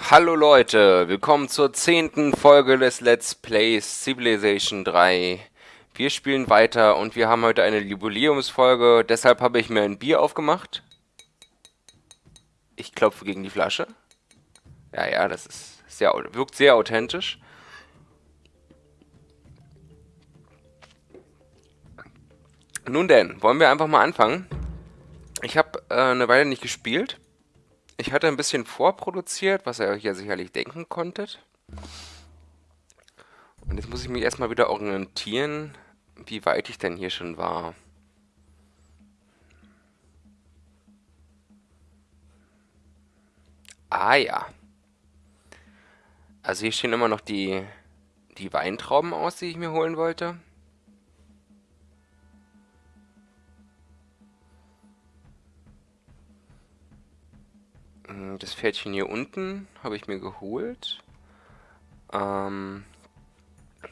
Hallo Leute, willkommen zur zehnten Folge des Let's Plays Civilization 3. Wir spielen weiter und wir haben heute eine Jubiläumsfolge, deshalb habe ich mir ein Bier aufgemacht. Ich klopfe gegen die Flasche. Ja, ja, das ist sehr, wirkt sehr authentisch. Nun denn, wollen wir einfach mal anfangen. Ich habe äh, eine Weile nicht gespielt. Ich hatte ein bisschen vorproduziert, was ihr euch ja sicherlich denken konntet. Und jetzt muss ich mich erstmal wieder orientieren, wie weit ich denn hier schon war. Ah ja. Also hier stehen immer noch die, die Weintrauben aus, die ich mir holen wollte. Das Pferdchen hier unten habe ich mir geholt. Ähm,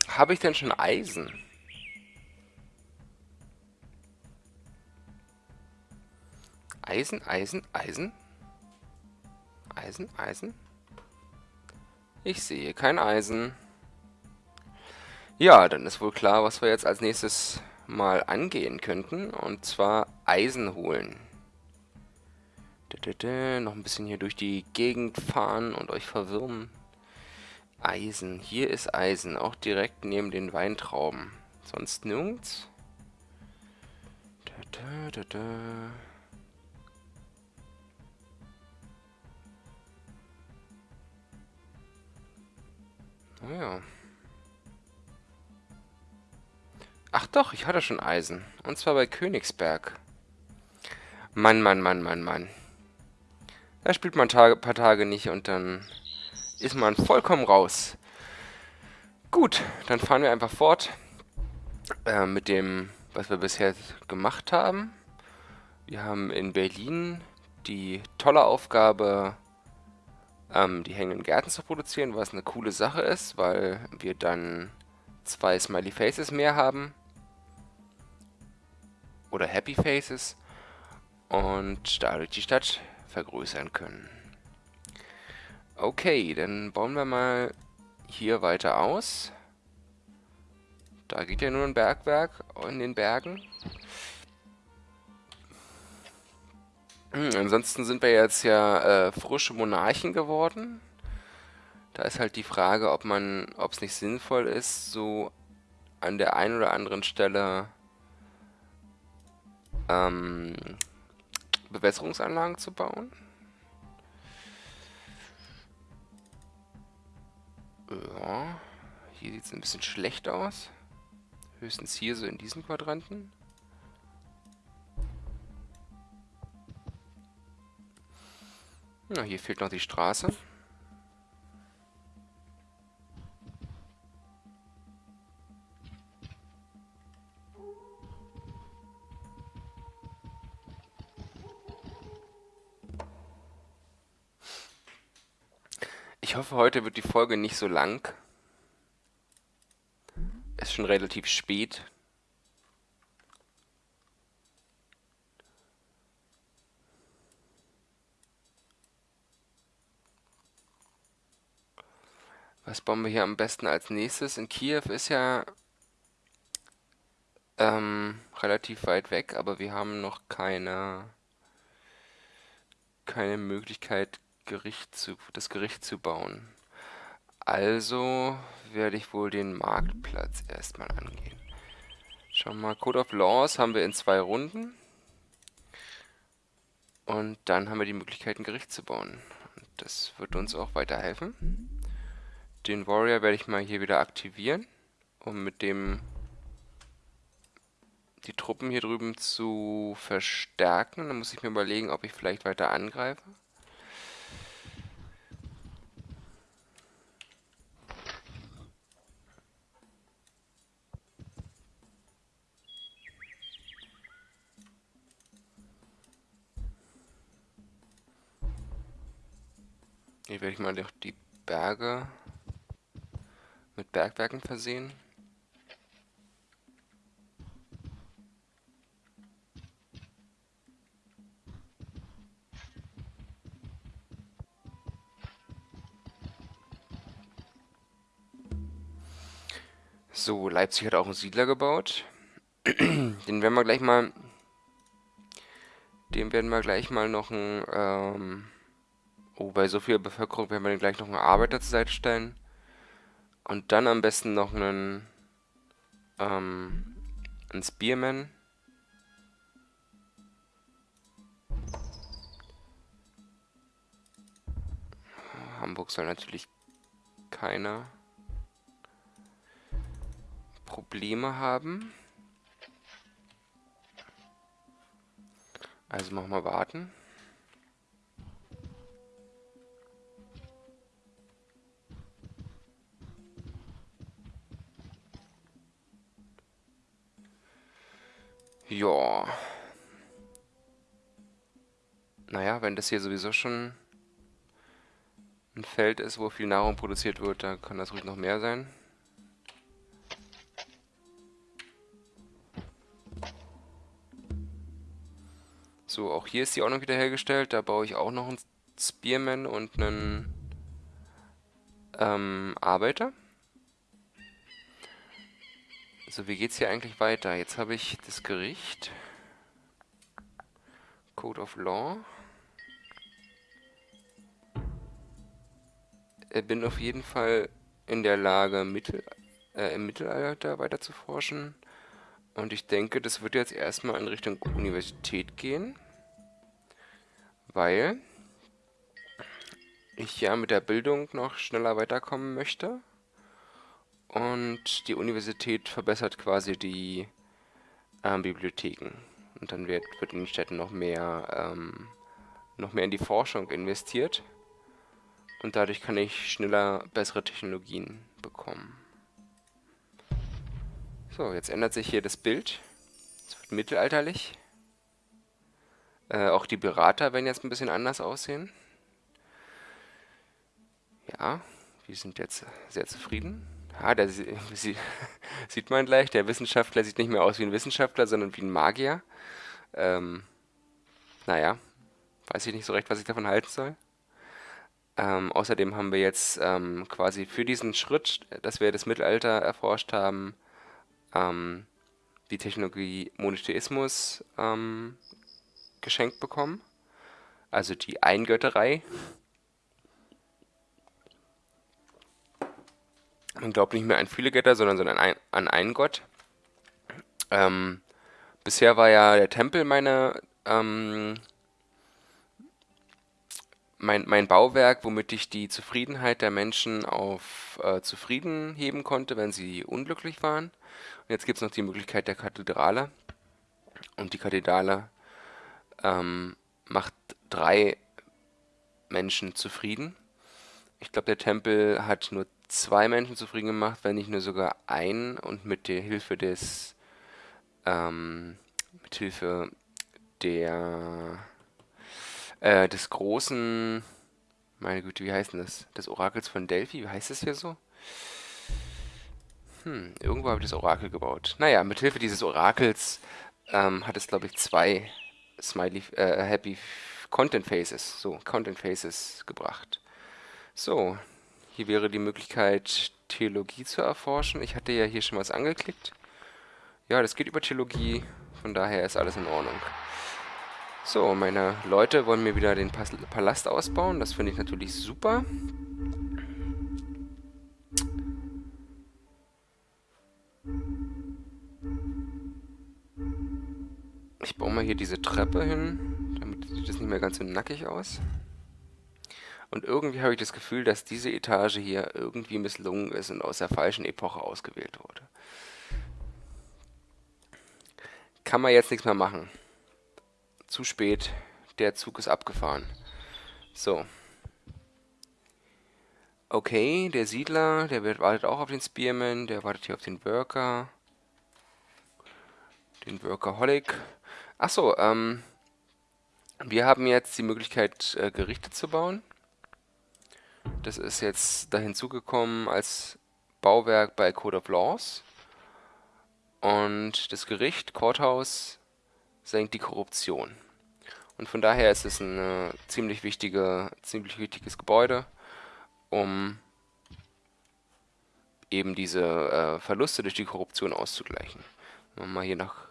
habe ich denn schon Eisen? Eisen, Eisen, Eisen? Eisen, Eisen? Ich sehe kein Eisen. Ja, dann ist wohl klar, was wir jetzt als nächstes mal angehen könnten. Und zwar Eisen holen. Noch ein bisschen hier durch die Gegend fahren und euch verwirren. Eisen. Hier ist Eisen. Auch direkt neben den Weintrauben. Sonst nirgends. Da, da, da, Naja. Ach doch, ich hatte schon Eisen. Und zwar bei Königsberg. Mann, Mann, Mann, Mann, Mann. Da spielt man ein paar Tage nicht und dann ist man vollkommen raus. Gut, dann fahren wir einfach fort äh, mit dem, was wir bisher gemacht haben. Wir haben in Berlin die tolle Aufgabe, ähm, die hängenden Gärten zu produzieren, was eine coole Sache ist, weil wir dann zwei Smiley Faces mehr haben. Oder Happy Faces. Und dadurch die Stadt vergrößern können. Okay, dann bauen wir mal hier weiter aus. Da geht ja nur ein Bergwerk in den Bergen. Hm, ansonsten sind wir jetzt ja äh, frische Monarchen geworden. Da ist halt die Frage, ob man, ob es nicht sinnvoll ist, so an der einen oder anderen Stelle ähm, Bewässerungsanlagen zu bauen. Ja, hier sieht es ein bisschen schlecht aus. Höchstens hier so in diesen Quadranten. Na, hier fehlt noch die Straße. Hoffe, heute wird die Folge nicht so lang. Es ist schon relativ spät. Was bauen wir hier am besten als nächstes? In Kiew ist ja ähm, relativ weit weg, aber wir haben noch keine, keine Möglichkeit, Gericht zu, das Gericht zu bauen. Also werde ich wohl den Marktplatz erstmal angehen. Schauen wir mal, Code of Laws haben wir in zwei Runden. Und dann haben wir die Möglichkeit, ein Gericht zu bauen. Und das wird uns auch weiterhelfen. Den Warrior werde ich mal hier wieder aktivieren, um mit dem die Truppen hier drüben zu verstärken. Dann muss ich mir überlegen, ob ich vielleicht weiter angreife. Hier werde ich mal durch die Berge mit Bergwerken versehen. So, Leipzig hat auch einen Siedler gebaut. Den werden wir gleich mal... Dem werden wir gleich mal noch ein... Ähm oh, bei so viel Bevölkerung werden wir den gleich noch einen Arbeiter zur Seite stellen. Und dann am besten noch einen... Ähm, einen Spearman. Hamburg soll natürlich keiner Probleme haben. Also machen wir warten. Ja. Naja, wenn das hier sowieso schon ein Feld ist, wo viel Nahrung produziert wird, dann kann das ruhig noch mehr sein. So, auch hier ist die Ordnung wiederhergestellt. Da baue ich auch noch einen Spearman und einen ähm, Arbeiter. So, wie geht's hier eigentlich weiter? Jetzt habe ich das Gericht. Code of Law. Ich bin auf jeden Fall in der Lage, Mittel, äh, im Mittelalter weiter zu forschen. Und ich denke, das wird jetzt erstmal in Richtung Universität gehen weil ich ja mit der Bildung noch schneller weiterkommen möchte. Und die Universität verbessert quasi die ähm, Bibliotheken. Und dann wird, wird in den Städten noch mehr, ähm, noch mehr in die Forschung investiert. Und dadurch kann ich schneller bessere Technologien bekommen. So, jetzt ändert sich hier das Bild. Es wird mittelalterlich. Äh, auch die Berater werden jetzt ein bisschen anders aussehen. Ja, wir sind jetzt sehr zufrieden. Ja, der sie, sieht man gleich, der Wissenschaftler sieht nicht mehr aus wie ein Wissenschaftler, sondern wie ein Magier. Ähm, naja, weiß ich nicht so recht, was ich davon halten soll. Ähm, außerdem haben wir jetzt ähm, quasi für diesen Schritt, dass wir das Mittelalter erforscht haben, ähm, die Technologie Monotheismus ähm, geschenkt bekommen. Also die Eingötterei. Man glaubt nicht mehr an viele Götter, sondern an, ein, an einen Gott. Ähm, bisher war ja der Tempel meine, ähm, mein, mein Bauwerk, womit ich die Zufriedenheit der Menschen auf äh, zufrieden heben konnte, wenn sie unglücklich waren. Und jetzt gibt es noch die Möglichkeit der Kathedrale. Und die Kathedrale ähm, macht drei Menschen zufrieden. Ich glaube, der Tempel hat nur zwei Menschen zufrieden gemacht, wenn nicht nur sogar einen und mit der Hilfe des ähm, mit Hilfe der äh, des großen meine Güte, wie heißt denn das? Des Orakels von Delphi, wie heißt das hier so? Hm, irgendwo habe ich das Orakel gebaut. Naja, mit Hilfe dieses Orakels ähm, hat es, glaube ich, zwei Smiley, äh, Happy Content Faces, so, Content Faces gebracht. So, hier wäre die Möglichkeit, Theologie zu erforschen. Ich hatte ja hier schon was angeklickt. Ja, das geht über Theologie, von daher ist alles in Ordnung. So, meine Leute wollen mir wieder den Palast ausbauen. Das finde ich natürlich super. Ich baue mal hier diese Treppe hin, damit sieht es nicht mehr ganz so nackig aus. Und irgendwie habe ich das Gefühl, dass diese Etage hier irgendwie misslungen ist und aus der falschen Epoche ausgewählt wurde. Kann man jetzt nichts mehr machen. Zu spät. Der Zug ist abgefahren. So. Okay, der Siedler, der wartet auch auf den Spearman, der wartet hier auf den Worker. Den Workaholic. Achso, ähm, wir haben jetzt die Möglichkeit, äh, Gerichte zu bauen. Das ist jetzt da hinzugekommen als Bauwerk bei Code of Laws. Und das Gericht, Courthouse, senkt die Korruption. Und von daher ist es ein ziemlich, wichtige, ziemlich wichtiges Gebäude, um eben diese äh, Verluste durch die Korruption auszugleichen. Wenn man mal hier nach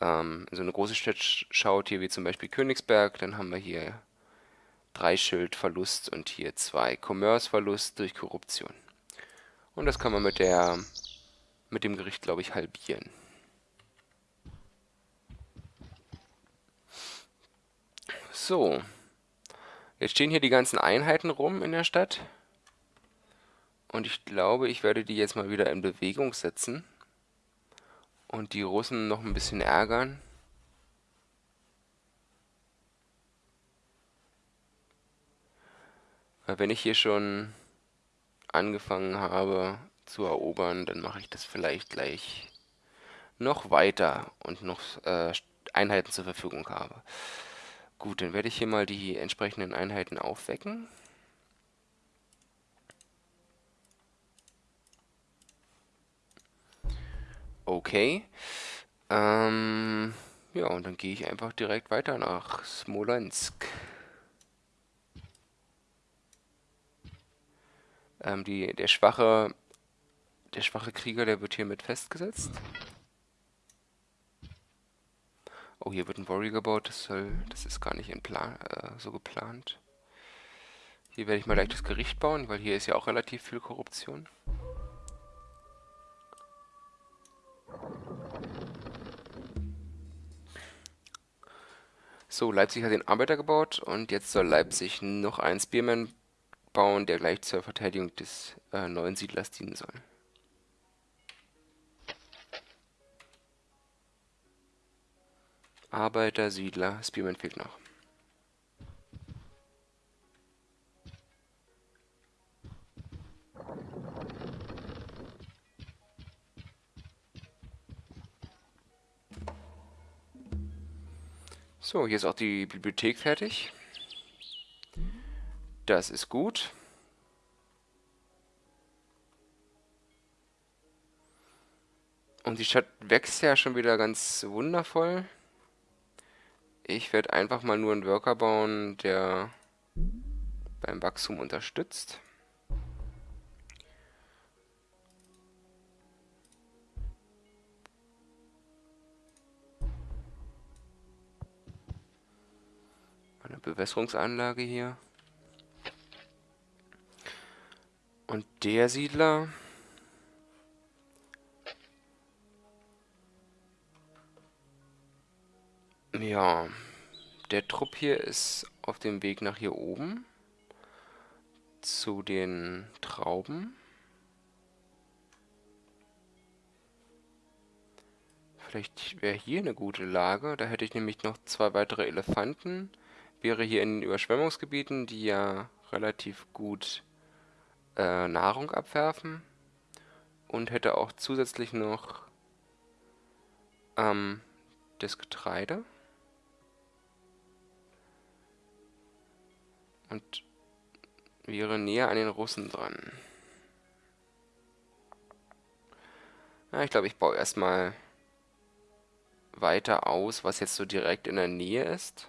ähm, so eine große Stadt schaut, hier wie zum Beispiel Königsberg, dann haben wir hier drei Schild Verlust und hier zwei Commerce Verlust durch Korruption. Und das kann man mit der mit dem Gericht, glaube ich, halbieren. So. Jetzt stehen hier die ganzen Einheiten rum in der Stadt. Und ich glaube, ich werde die jetzt mal wieder in Bewegung setzen. Und die Russen noch ein bisschen ärgern. Wenn ich hier schon angefangen habe zu erobern, dann mache ich das vielleicht gleich noch weiter und noch äh, Einheiten zur Verfügung habe. Gut, dann werde ich hier mal die entsprechenden Einheiten aufwecken. Okay. Ähm, ja, und dann gehe ich einfach direkt weiter nach Smolensk. Ähm, die, der schwache, der schwache Krieger, der wird hiermit festgesetzt. Oh, hier wird ein Warrior gebaut. Das soll, das ist gar nicht in Plan, äh, so geplant. Hier werde ich mal gleich das Gericht bauen, weil hier ist ja auch relativ viel Korruption. So, Leipzig hat den Arbeiter gebaut und jetzt soll Leipzig noch einen Spearman bauen, der gleich zur Verteidigung des äh, neuen Siedlers dienen soll. Arbeiter, Siedler, Spearman fehlt noch. So, hier ist auch die Bibliothek fertig. Das ist gut. Und die Stadt wächst ja schon wieder ganz wundervoll. Ich werde einfach mal nur einen Worker bauen, der beim Wachstum unterstützt. Eine Bewässerungsanlage hier. Und der Siedler... Ja, der Trupp hier ist auf dem Weg nach hier oben zu den Trauben. Vielleicht wäre hier eine gute Lage. Da hätte ich nämlich noch zwei weitere Elefanten. Wäre hier in den Überschwemmungsgebieten, die ja relativ gut äh, Nahrung abwerfen. Und hätte auch zusätzlich noch ähm, das Getreide. Und wäre näher an den Russen dran. Ja, ich glaube, ich baue erstmal weiter aus, was jetzt so direkt in der Nähe ist.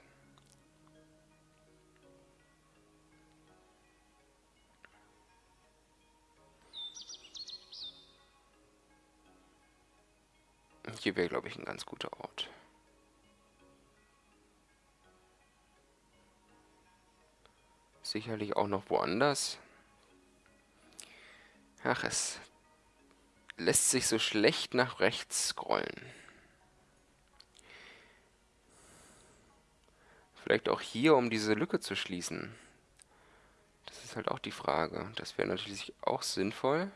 Hier wäre, glaube ich, ein ganz guter Ort. Sicherlich auch noch woanders. Ach, es lässt sich so schlecht nach rechts scrollen. Vielleicht auch hier, um diese Lücke zu schließen. Das ist halt auch die Frage. Das wäre natürlich auch sinnvoll.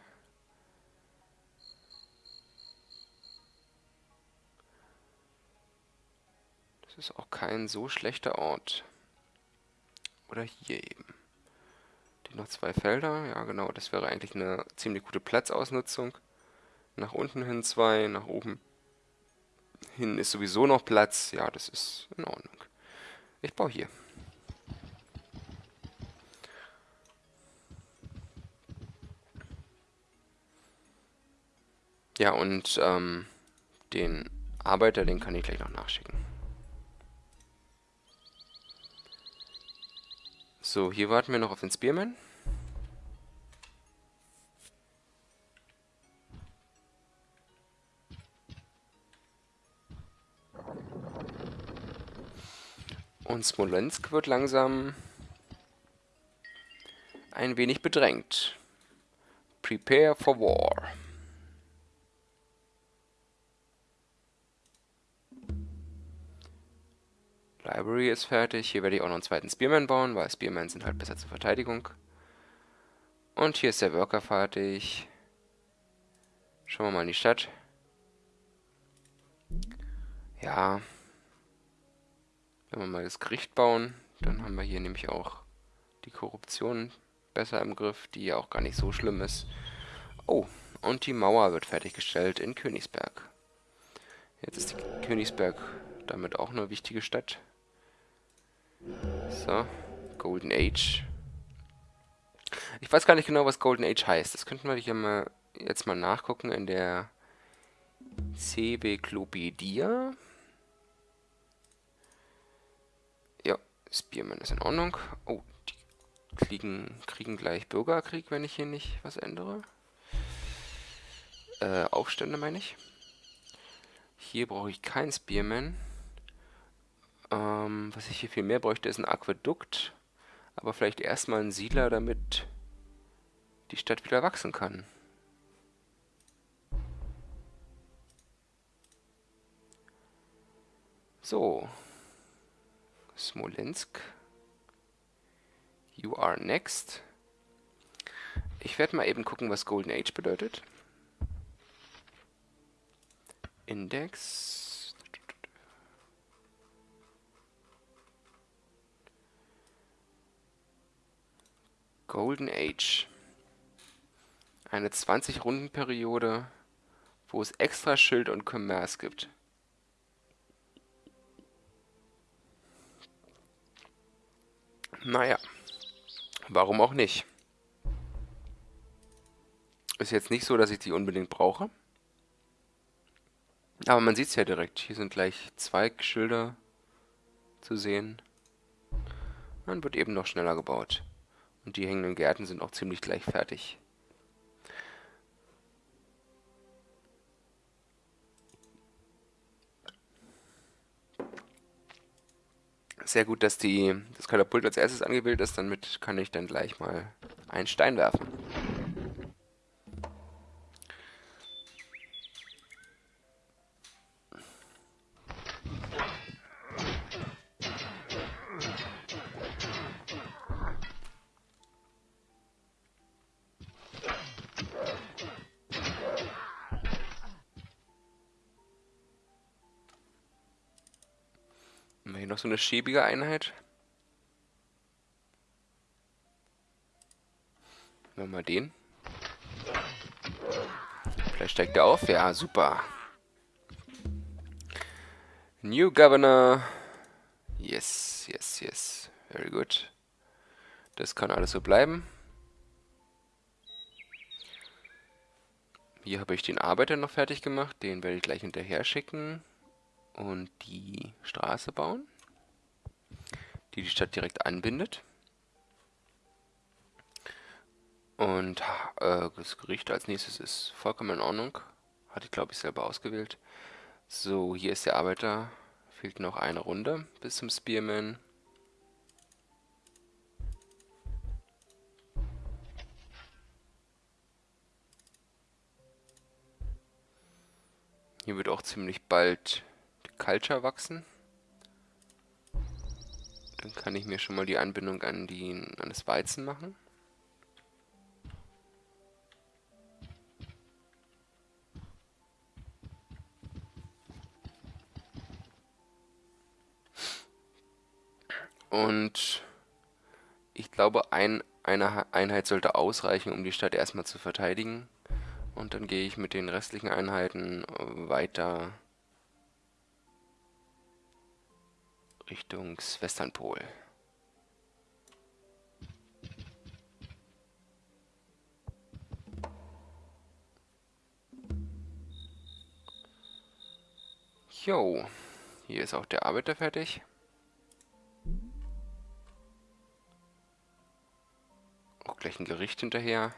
Ist auch kein so schlechter Ort. Oder hier eben. Die noch zwei Felder. Ja, genau. Das wäre eigentlich eine ziemlich gute Platzausnutzung. Nach unten hin zwei, nach oben hin ist sowieso noch Platz. Ja, das ist in Ordnung. Ich baue hier. Ja, und ähm, den Arbeiter, den kann ich gleich noch nachschicken. So, hier warten wir noch auf den Spearman. Und Smolensk wird langsam ein wenig bedrängt. Prepare for war. Library ist fertig. Hier werde ich auch noch einen zweiten Spearman bauen, weil Spearmen sind halt besser zur Verteidigung. Und hier ist der Worker fertig. Schauen wir mal in die Stadt. Ja. Wenn wir mal das Gericht bauen, dann haben wir hier nämlich auch die Korruption besser im Griff, die ja auch gar nicht so schlimm ist. Oh, und die Mauer wird fertiggestellt in Königsberg. Jetzt ist Königsberg damit auch eine wichtige Stadt. So, Golden Age. Ich weiß gar nicht genau, was Golden Age heißt. Das könnten wir hier mal jetzt mal nachgucken in der Cebeklopedia. Ja, Spearman ist in Ordnung. Oh, kriegen, kriegen gleich Bürgerkrieg, wenn ich hier nicht was ändere. Äh, Aufstände meine ich. Hier brauche ich keinen Spearman. Ähm, was ich hier viel mehr bräuchte, ist ein Aquädukt. Aber vielleicht erstmal ein Siedler, damit die Stadt wieder wachsen kann. So. Smolensk. You are next. Ich werde mal eben gucken, was Golden Age bedeutet. Index. Golden Age. Eine 20-Runden-Periode, wo es extra Schild und Commerce gibt. Naja. Warum auch nicht? Ist jetzt nicht so, dass ich die unbedingt brauche. Aber man sieht es ja direkt. Hier sind gleich zwei Schilder zu sehen. Dann wird eben noch schneller gebaut. Und die hängenden Gärten sind auch ziemlich gleich fertig. Sehr gut, dass die, das Katapult als erstes angewählt ist. Damit kann ich dann gleich mal einen Stein werfen. Eine schäbige Einheit. Nehmen wir mal den. Vielleicht steigt er auf. Ja, super. New Governor. Yes, yes, yes. Very good. Das kann alles so bleiben. Hier habe ich den Arbeiter noch fertig gemacht. Den werde ich gleich hinterher schicken. Und die Straße bauen die die Stadt direkt anbindet. Und äh, das Gericht als nächstes ist vollkommen in Ordnung. Hatte ich, glaube ich, selber ausgewählt. So, hier ist der Arbeiter. Fehlt noch eine Runde bis zum Spearman. Hier wird auch ziemlich bald die Culture wachsen. Dann kann ich mir schon mal die Anbindung an, die, an das Weizen machen. Und ich glaube, ein, eine Einheit sollte ausreichen, um die Stadt erstmal zu verteidigen. Und dann gehe ich mit den restlichen Einheiten weiter Richtung Westernpol. Jo, hier ist auch der Arbeiter fertig. Auch gleich ein Gericht hinterher.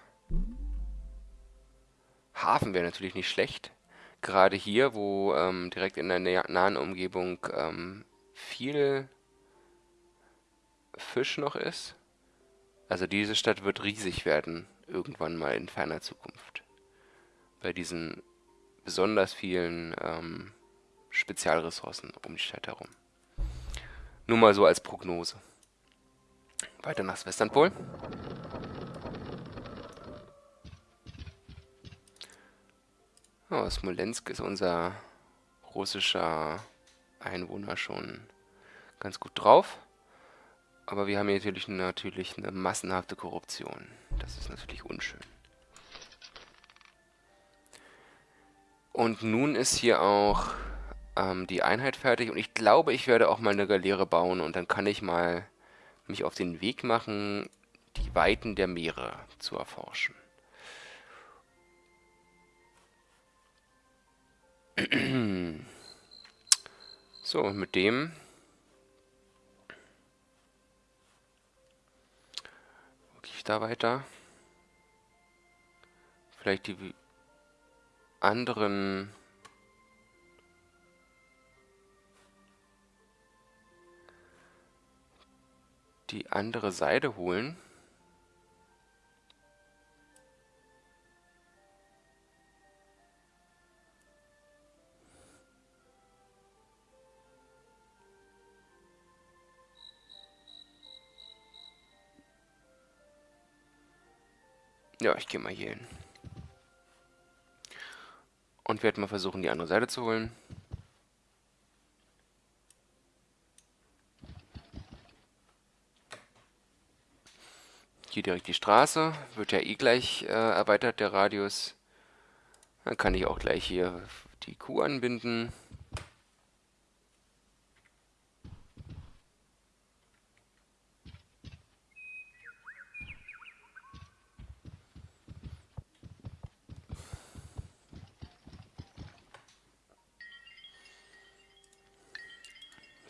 Hafen wäre natürlich nicht schlecht. Gerade hier, wo ähm, direkt in der nahen Umgebung ähm, viel Fisch noch ist. Also diese Stadt wird riesig werden, irgendwann mal in ferner Zukunft. Bei diesen besonders vielen ähm, Spezialressourcen um die Stadt herum. Nur mal so als Prognose. Weiter nach Westernpol. Oh, Smolensk ist unser russischer Einwohner schon ganz gut drauf. Aber wir haben hier natürlich, natürlich eine massenhafte Korruption. Das ist natürlich unschön. Und nun ist hier auch ähm, die Einheit fertig. Und ich glaube, ich werde auch mal eine Galeere bauen. Und dann kann ich mal mich auf den Weg machen, die Weiten der Meere zu erforschen. So, mit dem gehe ich da weiter. Vielleicht die anderen die andere Seite holen. Ja, ich gehe mal hier hin. Und werde mal versuchen, die andere Seite zu holen. Hier direkt die Straße. Wird ja eh gleich äh, erweitert, der Radius. Dann kann ich auch gleich hier die Kuh anbinden.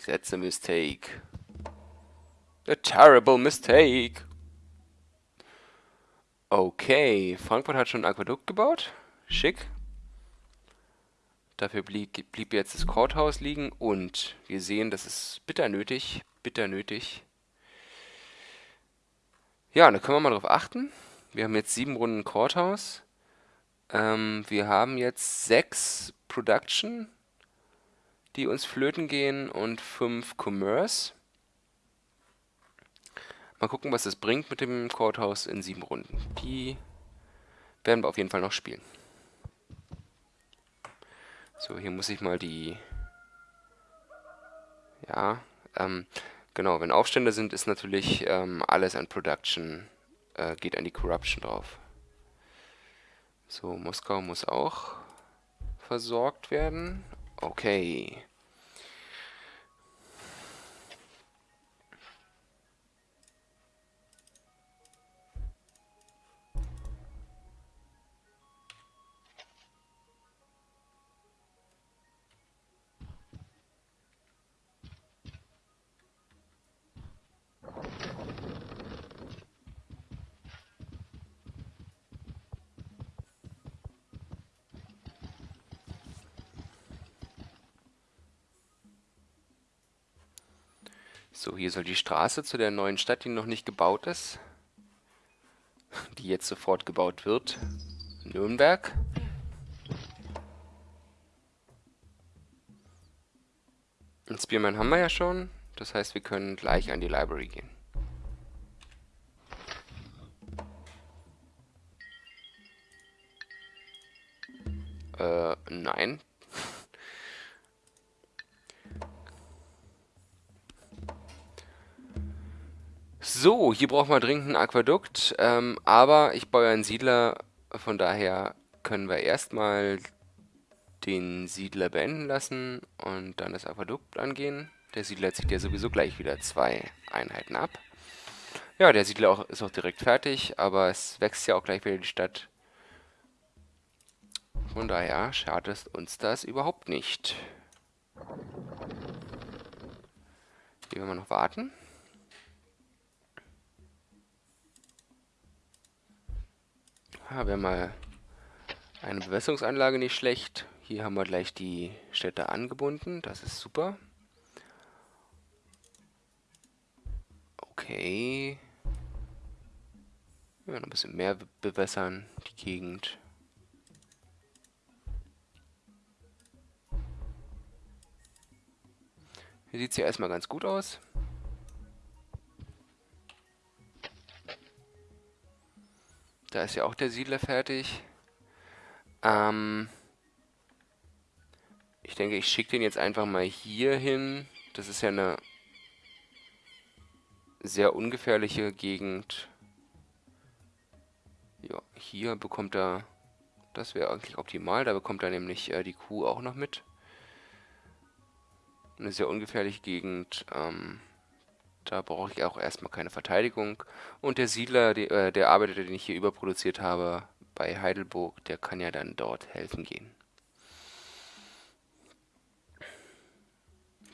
That's a mistake. A terrible mistake. Okay, Frankfurt hat schon ein Aquädukt gebaut. Schick. Dafür blieb, blieb jetzt das Courthouse liegen und wir sehen, das ist bitter nötig. Bitter nötig. Ja, da können wir mal drauf achten. Wir haben jetzt sieben Runden Courthouse. Ähm, wir haben jetzt sechs Production die uns flöten gehen und 5 Commerce. Mal gucken, was das bringt mit dem Courthouse in 7 Runden. Die werden wir auf jeden Fall noch spielen. So, hier muss ich mal die... Ja, ähm, genau, wenn Aufstände sind, ist natürlich ähm, alles an Production, äh, geht an die Corruption drauf. So, Moskau muss auch versorgt werden. Okay. So, hier soll die Straße zu der neuen Stadt, die noch nicht gebaut ist, die jetzt sofort gebaut wird, Nürnberg. Ein Spearman haben wir ja schon, das heißt, wir können gleich an die Library gehen. Hier brauchen wir dringend ein Aquädukt, ähm, aber ich baue einen Siedler, von daher können wir erstmal den Siedler beenden lassen und dann das Aquädukt angehen. Der Siedler zieht ja sowieso gleich wieder zwei Einheiten ab. Ja, der Siedler auch, ist auch direkt fertig, aber es wächst ja auch gleich wieder die Stadt. Von daher schadet uns das überhaupt nicht. Hier werden wir noch warten. Ja, wäre mal eine Bewässerungsanlage nicht schlecht. Hier haben wir gleich die Städte angebunden. Das ist super. Okay. Ja, noch ein bisschen mehr bewässern, die Gegend. Hier sieht es ja erstmal ganz gut aus. Da ist ja auch der Siedler fertig. Ähm ich denke, ich schicke den jetzt einfach mal hier hin. Das ist ja eine sehr ungefährliche Gegend. Ja, hier bekommt er... Das wäre eigentlich optimal. Da bekommt er nämlich äh, die Kuh auch noch mit. Eine sehr ungefährliche Gegend. Ähm, da brauche ich auch erstmal keine Verteidigung. Und der Siedler, die, äh, der Arbeiter, den ich hier überproduziert habe, bei Heidelburg, der kann ja dann dort helfen gehen.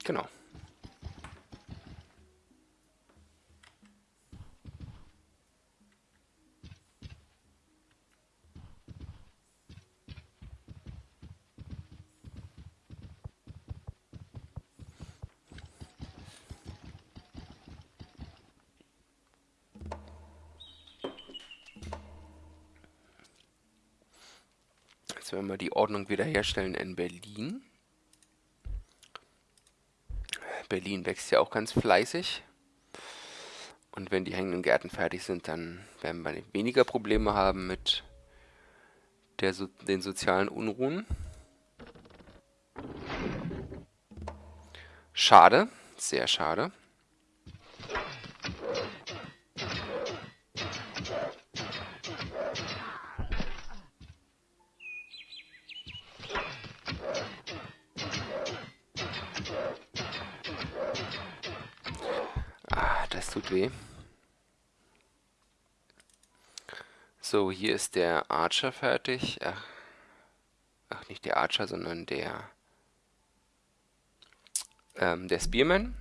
Genau. Werden wir die Ordnung wiederherstellen in Berlin. Berlin wächst ja auch ganz fleißig. Und wenn die hängenden Gärten fertig sind, dann werden wir weniger Probleme haben mit der, so den sozialen Unruhen. Schade, sehr schade. Hier ist der Archer fertig. Ach, ach nicht der Archer, sondern der, ähm, der Spearman.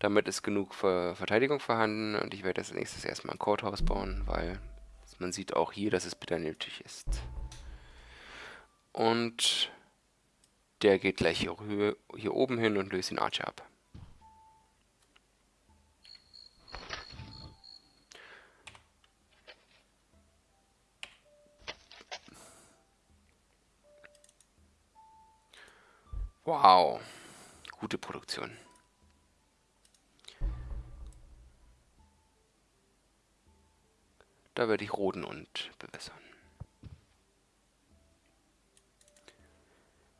Damit ist genug Ver Verteidigung vorhanden und ich werde als nächstes erstmal ein Courthouse bauen, weil man sieht auch hier, dass es bitter nötig ist. Und der geht gleich hier, hier oben hin und löst den Archer ab. Wow. Gute Produktion. Da werde ich roden und bewässern.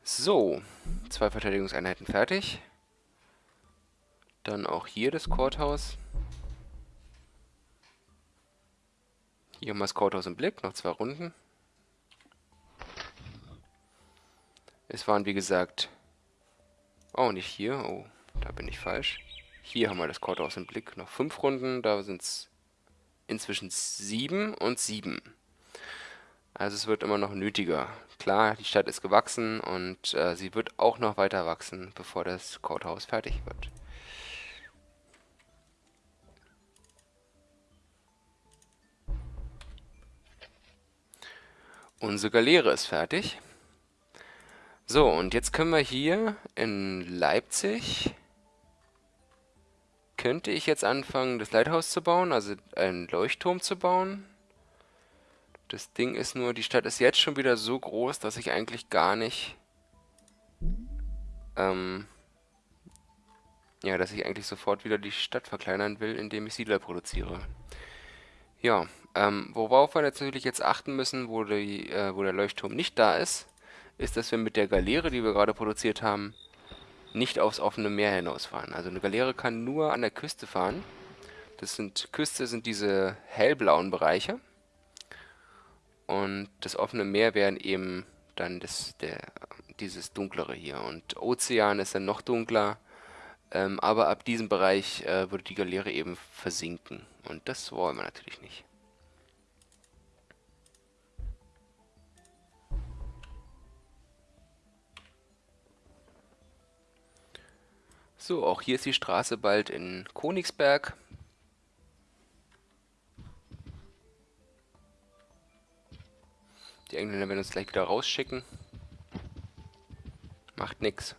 So, zwei Verteidigungseinheiten fertig. Dann auch hier das Courthouse. Hier haben wir das Courthouse im Blick, noch zwei Runden. Es waren wie gesagt Oh, nicht hier. Oh, da bin ich falsch. Hier haben wir das Courthouse im Blick. Noch fünf Runden. Da sind es inzwischen sieben und sieben. Also es wird immer noch nötiger. Klar, die Stadt ist gewachsen und äh, sie wird auch noch weiter wachsen, bevor das Courthouse fertig wird. Unsere Galeere ist fertig. So, und jetzt können wir hier in Leipzig, könnte ich jetzt anfangen, das Leithaus zu bauen, also einen Leuchtturm zu bauen. Das Ding ist nur, die Stadt ist jetzt schon wieder so groß, dass ich eigentlich gar nicht, ähm, ja, dass ich eigentlich sofort wieder die Stadt verkleinern will, indem ich Siedler produziere. Ja, ähm, worauf wir natürlich jetzt achten müssen, wo, die, äh, wo der Leuchtturm nicht da ist, ist, dass wir mit der Galeere, die wir gerade produziert haben, nicht aufs offene Meer hinausfahren. Also eine Galeere kann nur an der Küste fahren. Das sind Küste sind diese hellblauen Bereiche. Und das offene Meer wären eben dann das, der, dieses dunklere hier. Und Ozean ist dann noch dunkler. Ähm, aber ab diesem Bereich äh, würde die Galeere eben versinken. Und das wollen wir natürlich nicht. So, auch hier ist die Straße bald in Konigsberg. Die Engländer werden uns gleich wieder rausschicken. Macht nix.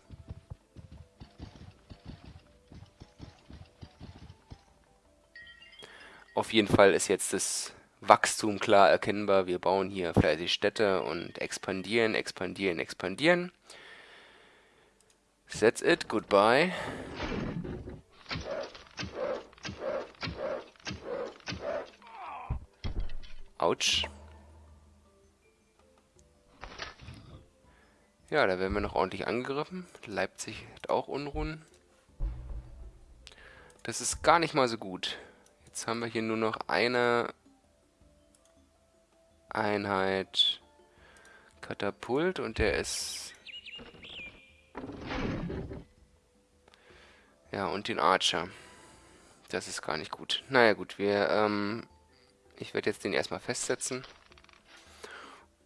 Auf jeden Fall ist jetzt das Wachstum klar erkennbar. Wir bauen hier fleißig Städte und expandieren, expandieren, expandieren. That's it. Goodbye. Autsch. Ja, da werden wir noch ordentlich angegriffen. Leipzig hat auch Unruhen. Das ist gar nicht mal so gut. Jetzt haben wir hier nur noch eine Einheit Katapult und der ist... Ja, und den Archer. Das ist gar nicht gut. Naja gut, wir, ähm, ich werde jetzt den erstmal festsetzen.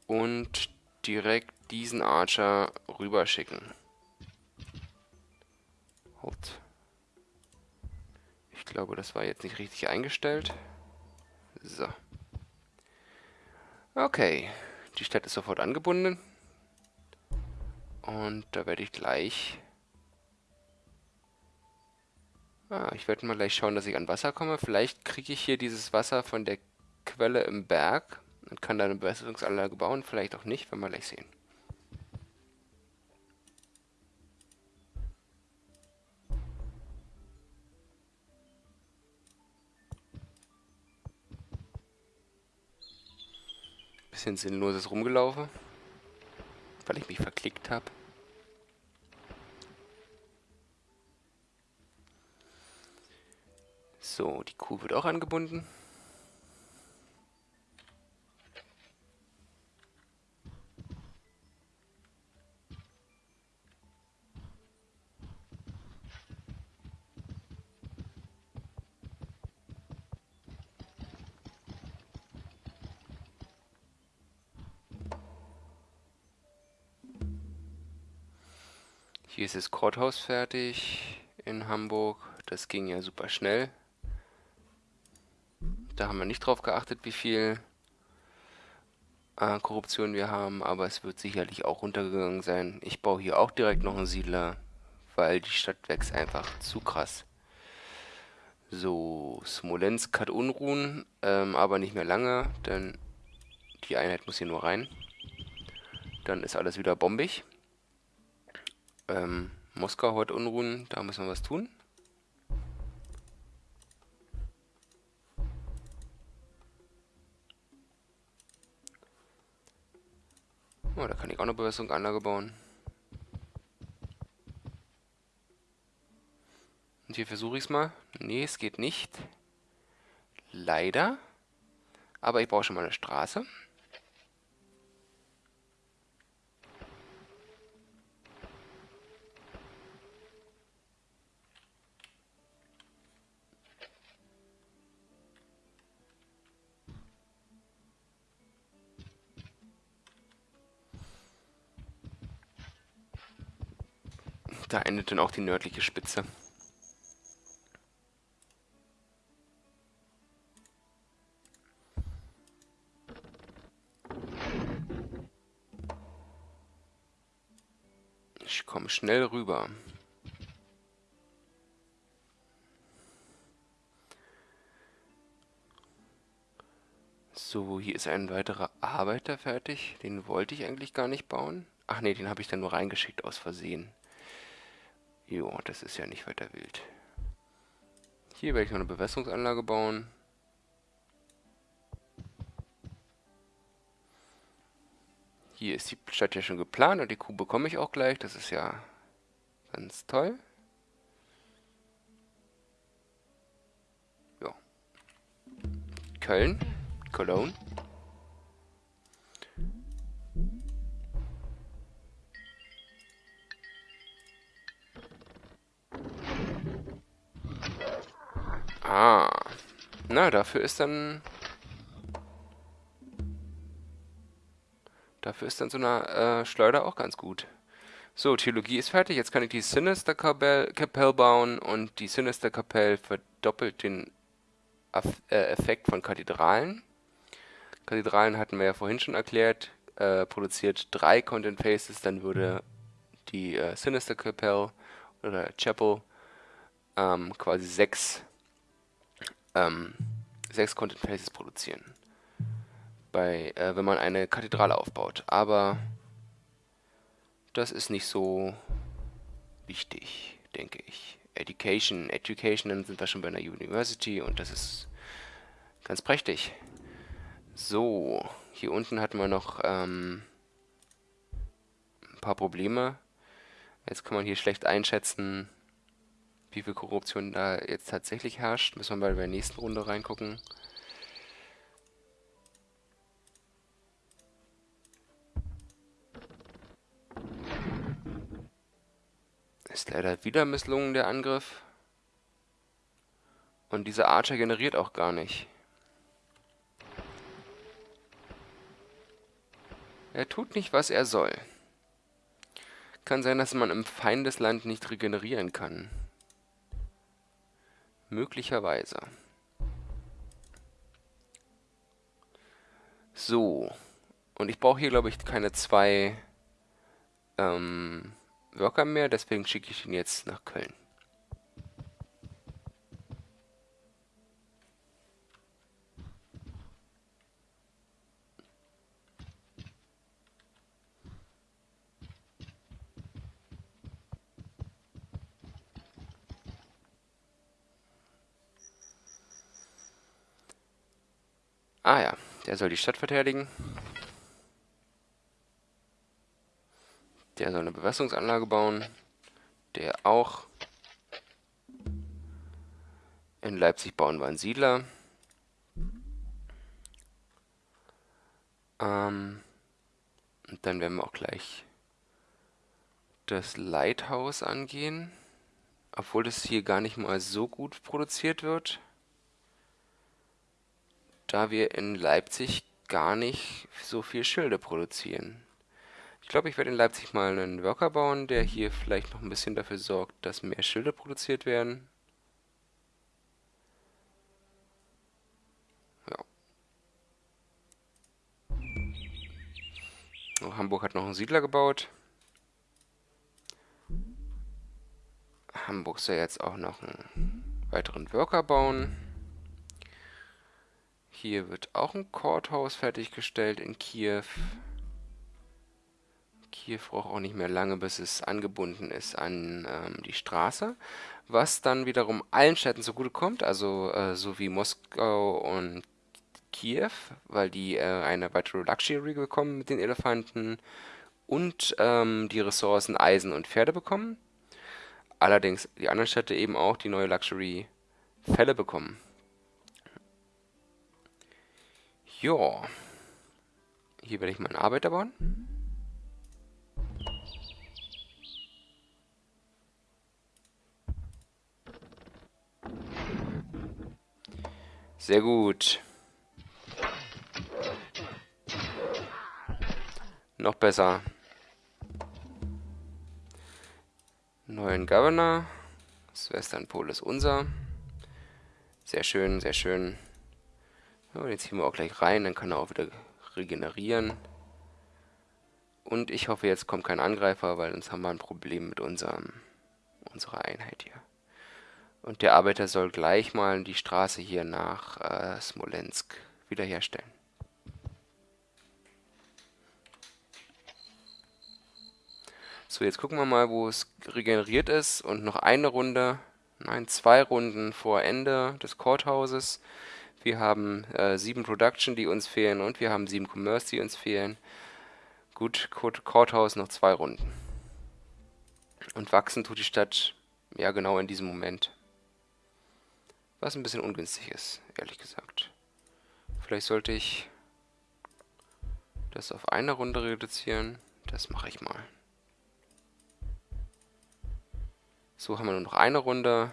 Und direkt diesen Archer rüberschicken. Halt. Ich glaube, das war jetzt nicht richtig eingestellt. So. Okay. Die Stadt ist sofort angebunden. Und da werde ich gleich... Ah, ich werde mal gleich schauen, dass ich an Wasser komme. Vielleicht kriege ich hier dieses Wasser von der Quelle im Berg und kann da eine Bewässerungsanlage bauen. Vielleicht auch nicht, werden wir gleich sehen. Bisschen sinnloses rumgelaufen, weil ich mich verklickt habe. So, die Kuh wird auch angebunden. Hier ist das Courthouse fertig in Hamburg. Das ging ja super schnell. Da haben wir nicht drauf geachtet, wie viel äh, Korruption wir haben, aber es wird sicherlich auch runtergegangen sein. Ich baue hier auch direkt noch einen Siedler, weil die Stadt wächst einfach zu krass. So, Smolensk hat Unruhen, ähm, aber nicht mehr lange, denn die Einheit muss hier nur rein. Dann ist alles wieder bombig. Ähm, Moskau hat Unruhen, da müssen wir was tun. Oh, da kann ich auch eine Bewässerungsanlage bauen. Und hier versuche ich es mal. Nee, es geht nicht. Leider. Aber ich brauche schon mal eine Straße. Da endet dann auch die nördliche Spitze. Ich komme schnell rüber. So, hier ist ein weiterer Arbeiter fertig. Den wollte ich eigentlich gar nicht bauen. Ach nee, den habe ich dann nur reingeschickt aus Versehen. Jo, das ist ja nicht weiter wild. Hier werde ich noch eine Bewässerungsanlage bauen. Hier ist die Stadt ja schon geplant und die Kuh bekomme ich auch gleich. Das ist ja ganz toll. Ja. Köln. Cologne. Ah. Na, dafür ist dann... Dafür ist dann so eine äh, Schleuder auch ganz gut. So, Theologie ist fertig. Jetzt kann ich die Sinister Kapelle bauen und die Sinister Kapelle verdoppelt den äh, Effekt von Kathedralen. Kathedralen hatten wir ja vorhin schon erklärt. Äh, produziert drei Content Faces, dann würde die äh, Sinister Kapelle oder Chapel ähm, quasi sechs ähm, sechs Content Places produzieren. Bei, äh, wenn man eine Kathedrale aufbaut. Aber das ist nicht so wichtig, denke ich. Education, Education, dann sind wir schon bei einer University und das ist ganz prächtig. So, hier unten hatten wir noch ähm, ein paar Probleme. Jetzt kann man hier schlecht einschätzen, wie viel Korruption da jetzt tatsächlich herrscht. Müssen wir mal bei der nächsten Runde reingucken. Ist leider wieder misslungen, der Angriff. Und dieser Archer generiert auch gar nicht. Er tut nicht, was er soll. Kann sein, dass man im Feindesland nicht regenerieren kann. Möglicherweise. So. Und ich brauche hier, glaube ich, keine zwei ähm, Worker mehr, deswegen schicke ich ihn jetzt nach Köln. Ah ja, der soll die Stadt verteidigen. Der soll eine Bewässerungsanlage bauen. Der auch. In Leipzig bauen wir einen Siedler. Ähm, und dann werden wir auch gleich das Lighthouse angehen. Obwohl das hier gar nicht mal so gut produziert wird da wir in Leipzig gar nicht so viel Schilde produzieren. Ich glaube, ich werde in Leipzig mal einen Worker bauen, der hier vielleicht noch ein bisschen dafür sorgt, dass mehr Schilde produziert werden. Ja. Oh, Hamburg hat noch einen Siedler gebaut. Hamburg soll jetzt auch noch einen weiteren Worker bauen. Hier wird auch ein Courthouse fertiggestellt in Kiew. Kiew braucht auch nicht mehr lange, bis es angebunden ist an ähm, die Straße. Was dann wiederum allen Städten zugutekommt, also äh, so wie Moskau und Kiew, weil die äh, eine weitere Luxury bekommen mit den Elefanten und ähm, die Ressourcen Eisen und Pferde bekommen. Allerdings die anderen Städte eben auch die neue Luxury Fälle bekommen. Ja. Hier werde ich meinen Arbeiter bauen. Sehr gut. Noch besser. Neuen Governor. Das Westernpol ist unser. Sehr schön, sehr schön. So, den ziehen wir auch gleich rein, dann kann er auch wieder regenerieren. Und ich hoffe, jetzt kommt kein Angreifer, weil sonst haben wir ein Problem mit unserem, unserer Einheit hier. Und der Arbeiter soll gleich mal die Straße hier nach äh, Smolensk wiederherstellen. So, jetzt gucken wir mal, wo es regeneriert ist. Und noch eine Runde, nein, zwei Runden vor Ende des Courthouses. Wir haben äh, sieben Production, die uns fehlen und wir haben sieben Commerce, die uns fehlen. Gut, Courthouse noch zwei Runden. Und wachsen tut die Stadt ja genau in diesem Moment. Was ein bisschen ungünstig ist, ehrlich gesagt. Vielleicht sollte ich das auf eine Runde reduzieren. Das mache ich mal. So haben wir nur noch eine Runde.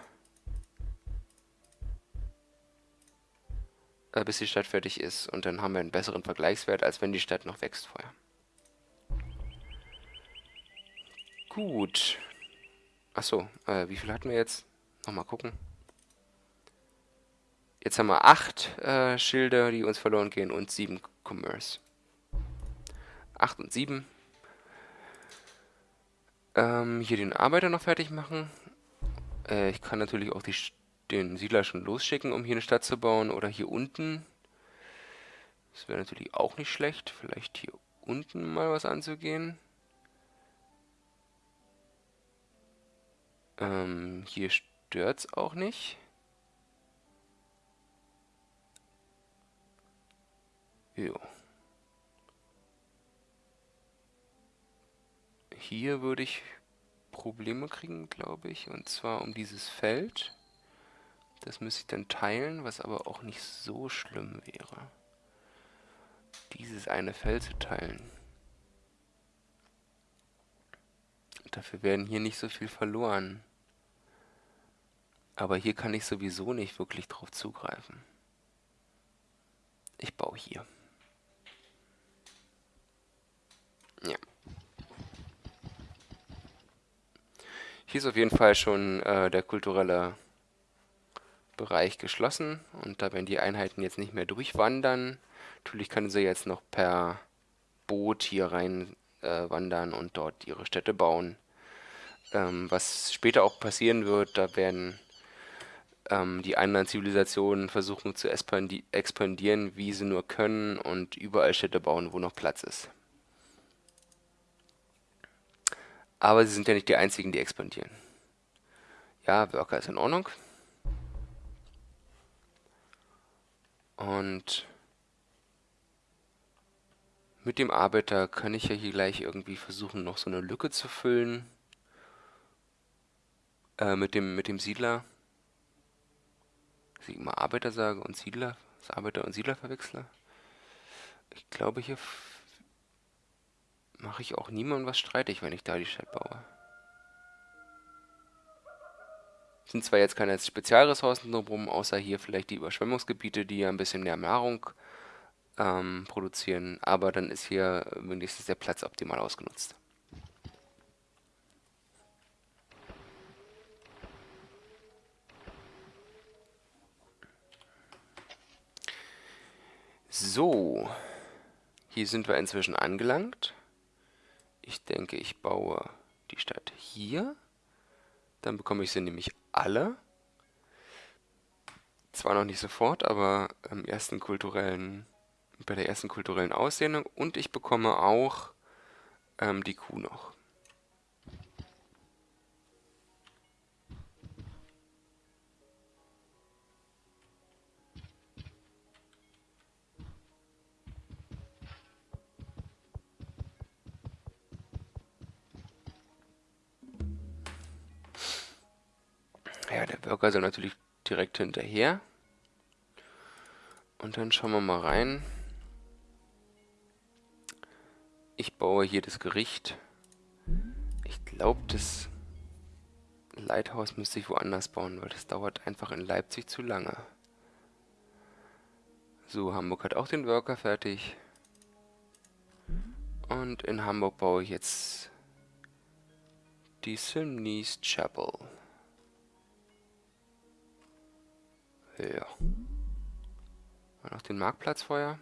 Äh, bis die Stadt fertig ist. Und dann haben wir einen besseren Vergleichswert, als wenn die Stadt noch wächst vorher. Gut. Achso, äh, wie viel hatten wir jetzt? Nochmal gucken. Jetzt haben wir acht äh, Schilder, die uns verloren gehen und sieben Commerce. Acht und sieben. Ähm, hier den Arbeiter noch fertig machen. Äh, ich kann natürlich auch die den Siedler schon losschicken, um hier eine Stadt zu bauen. Oder hier unten. Das wäre natürlich auch nicht schlecht. Vielleicht hier unten mal was anzugehen. Ähm, hier stört's auch nicht. Jo. Hier würde ich Probleme kriegen, glaube ich. Und zwar um dieses Feld. Das müsste ich dann teilen, was aber auch nicht so schlimm wäre. Dieses eine Feld zu teilen. Dafür werden hier nicht so viel verloren. Aber hier kann ich sowieso nicht wirklich drauf zugreifen. Ich baue hier. Ja. Hier ist auf jeden Fall schon äh, der kulturelle Bereich geschlossen und da werden die Einheiten jetzt nicht mehr durchwandern. Natürlich können sie jetzt noch per Boot hier rein äh, wandern und dort ihre Städte bauen. Ähm, was später auch passieren wird, da werden ähm, die anderen Zivilisationen versuchen zu expandi expandieren, wie sie nur können und überall Städte bauen, wo noch Platz ist. Aber sie sind ja nicht die einzigen, die expandieren. Ja, Worker ist in Ordnung. Und mit dem Arbeiter kann ich ja hier gleich irgendwie versuchen, noch so eine Lücke zu füllen. Äh, mit dem, mit dem Siedler. Dass ich immer Arbeiter sage und Siedler. Das Arbeiter und Siedler verwechsle. Ich glaube, hier mache ich auch niemandem was streitig, wenn ich da die Stadt baue. Sind zwar jetzt keine Spezialressourcen drumherum, außer hier vielleicht die Überschwemmungsgebiete, die ja ein bisschen mehr Nahrung ähm, produzieren, aber dann ist hier wenigstens der Platz optimal ausgenutzt. So, hier sind wir inzwischen angelangt. Ich denke, ich baue die Stadt hier. Dann bekomme ich sie nämlich alle. Zwar noch nicht sofort, aber im ersten kulturellen, bei der ersten kulturellen Ausdehnung. Und ich bekomme auch ähm, die Kuh noch. Ja, der Burger soll natürlich direkt hinterher. Und dann schauen wir mal rein. Ich baue hier das Gericht. Ich glaube, das Lighthouse müsste ich woanders bauen, weil das dauert einfach in Leipzig zu lange. So, Hamburg hat auch den Worker fertig. Und in Hamburg baue ich jetzt die Simneys Chapel. Ja. noch den Marktplatz vorher.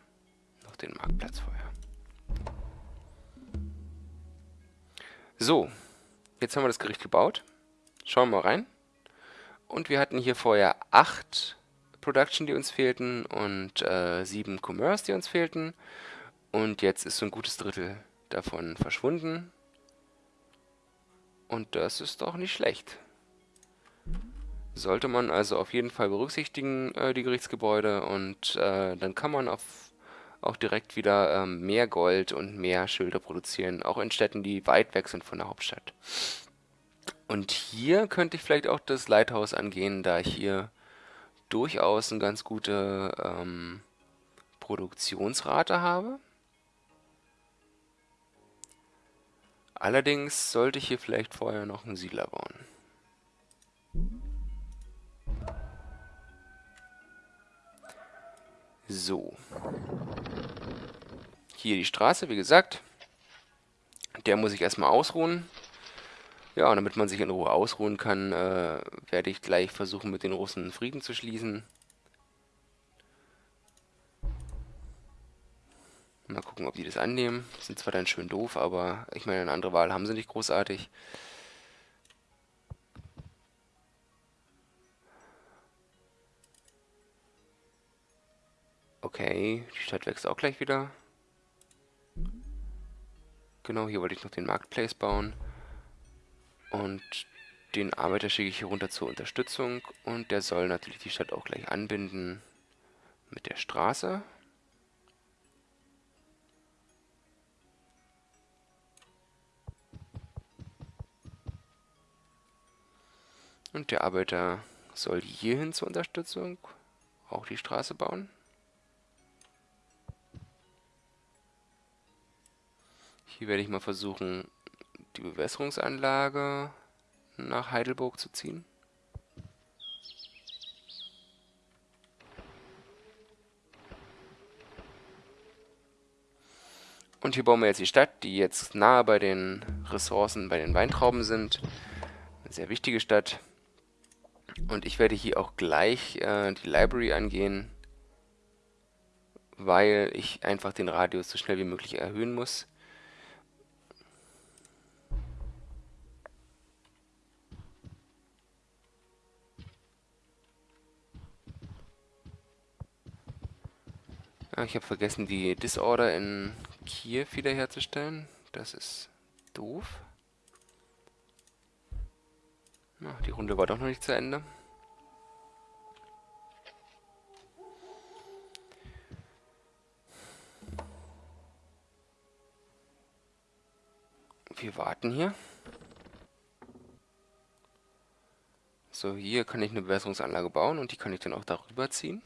Noch den Marktplatz vorher. So. Jetzt haben wir das Gericht gebaut. Schauen wir mal rein. Und wir hatten hier vorher acht Production, die uns fehlten und äh, sieben Commerce, die uns fehlten. Und jetzt ist so ein gutes Drittel davon verschwunden. Und das ist doch nicht schlecht. Sollte man also auf jeden Fall berücksichtigen, äh, die Gerichtsgebäude. Und äh, dann kann man auf, auch direkt wieder ähm, mehr Gold und mehr Schilder produzieren. Auch in Städten, die weit weg sind von der Hauptstadt. Und hier könnte ich vielleicht auch das Lighthouse angehen, da ich hier durchaus eine ganz gute ähm, Produktionsrate habe. Allerdings sollte ich hier vielleicht vorher noch einen Siedler bauen. So. Hier die Straße, wie gesagt. Der muss ich erstmal ausruhen. Ja, und damit man sich in Ruhe ausruhen kann, äh, werde ich gleich versuchen, mit den Russen Frieden zu schließen. Mal gucken, ob die das annehmen. Sind zwar dann schön doof, aber ich meine, eine andere Wahl haben sie nicht großartig. Okay, die Stadt wächst auch gleich wieder. Genau, hier wollte ich noch den Marketplace bauen. Und den Arbeiter schicke ich hier runter zur Unterstützung. Und der soll natürlich die Stadt auch gleich anbinden mit der Straße. Und der Arbeiter soll hierhin zur Unterstützung auch die Straße bauen. Hier werde ich mal versuchen, die Bewässerungsanlage nach Heidelburg zu ziehen. Und hier bauen wir jetzt die Stadt, die jetzt nahe bei den Ressourcen, bei den Weintrauben sind. Eine sehr wichtige Stadt. Und ich werde hier auch gleich äh, die Library angehen, weil ich einfach den Radius so schnell wie möglich erhöhen muss. Ich habe vergessen, die Disorder in Kiew wiederherzustellen. Das ist doof. Na, die Runde war doch noch nicht zu Ende. Wir warten hier. So, hier kann ich eine Bewässerungsanlage bauen und die kann ich dann auch darüber ziehen.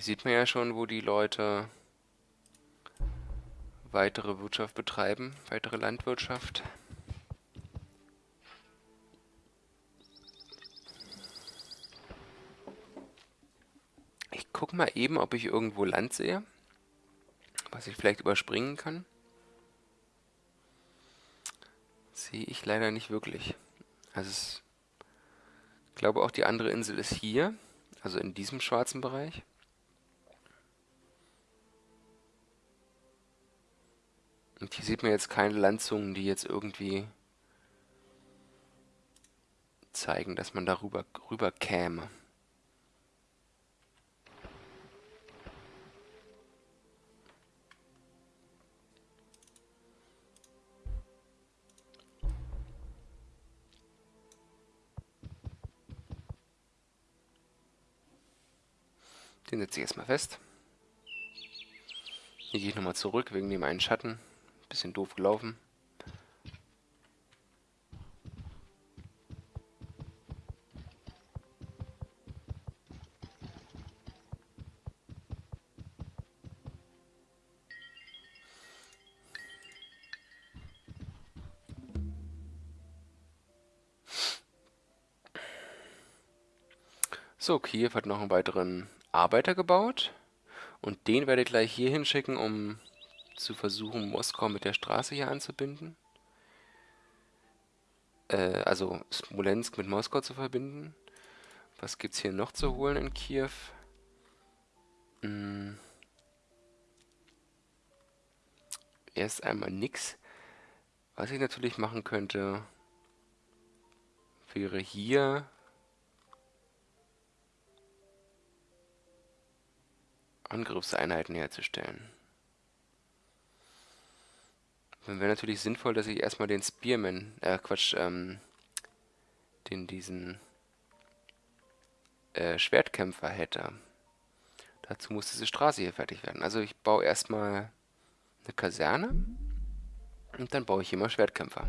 Hier sieht man ja schon, wo die Leute weitere Wirtschaft betreiben, weitere Landwirtschaft. Ich gucke mal eben, ob ich irgendwo Land sehe, was ich vielleicht überspringen kann. Sehe ich leider nicht wirklich. Also ich glaube auch die andere Insel ist hier, also in diesem schwarzen Bereich. Und hier sieht man jetzt keine Landzungen, die jetzt irgendwie zeigen, dass man darüber rüber käme. Den setze ich erstmal fest. Hier gehe ich nochmal zurück wegen dem einen Schatten. Bisschen doof gelaufen. So, Kiew hat noch einen weiteren Arbeiter gebaut. Und den werde ich gleich hier hinschicken, um zu versuchen, Moskau mit der Straße hier anzubinden. Äh, also Smolensk mit Moskau zu verbinden. Was gibt es hier noch zu holen in Kiew? Hm. Erst einmal nix. Was ich natürlich machen könnte, wäre hier Angriffseinheiten herzustellen. Dann wäre natürlich sinnvoll, dass ich erstmal den Spearman, äh, Quatsch, ähm, den diesen äh, Schwertkämpfer hätte. Dazu muss diese Straße hier fertig werden. Also ich baue erstmal eine Kaserne und dann baue ich hier mal Schwertkämpfer.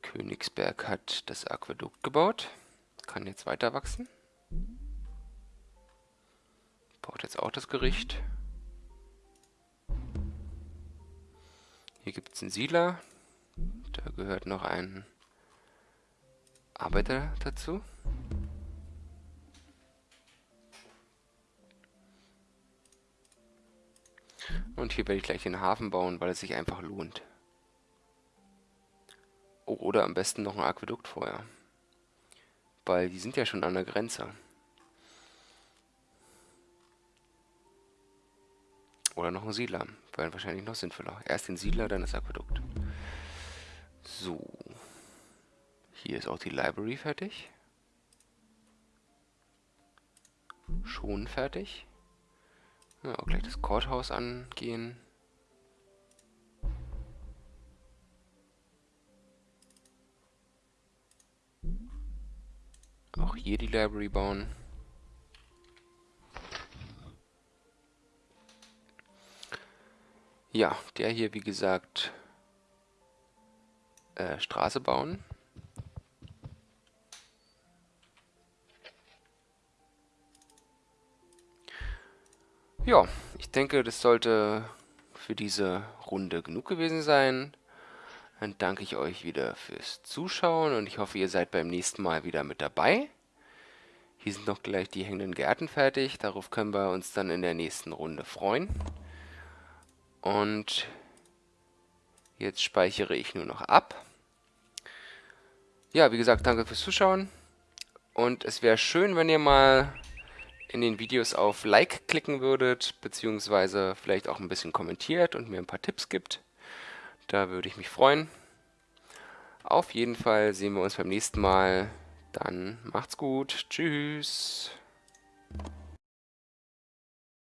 Königsberg hat das Aquädukt gebaut. Kann jetzt weiter wachsen. Baut jetzt auch das Gericht. Hier gibt es einen Siedler. Da gehört noch ein Arbeiter dazu. Und hier werde ich gleich den Hafen bauen, weil es sich einfach lohnt. Oh, oder am besten noch ein Aquädukt vorher. Weil die sind ja schon an der Grenze. Oder noch ein Siedler. Wäre wahrscheinlich noch sinnvoller. Erst den Siedler, dann das Aquädukt. So. Hier ist auch die Library fertig. Schon fertig. Ja, auch gleich das Courthouse angehen. Auch hier die Library bauen. Ja, der hier, wie gesagt, äh, Straße bauen. Ja, ich denke, das sollte für diese Runde genug gewesen sein. Dann danke ich euch wieder fürs Zuschauen und ich hoffe, ihr seid beim nächsten Mal wieder mit dabei. Hier sind noch gleich die hängenden Gärten fertig. Darauf können wir uns dann in der nächsten Runde freuen. Und jetzt speichere ich nur noch ab. Ja, wie gesagt, danke fürs Zuschauen. Und es wäre schön, wenn ihr mal in den Videos auf Like klicken würdet, beziehungsweise vielleicht auch ein bisschen kommentiert und mir ein paar Tipps gibt. Da würde ich mich freuen. Auf jeden Fall sehen wir uns beim nächsten Mal. Dann macht's gut. Tschüss.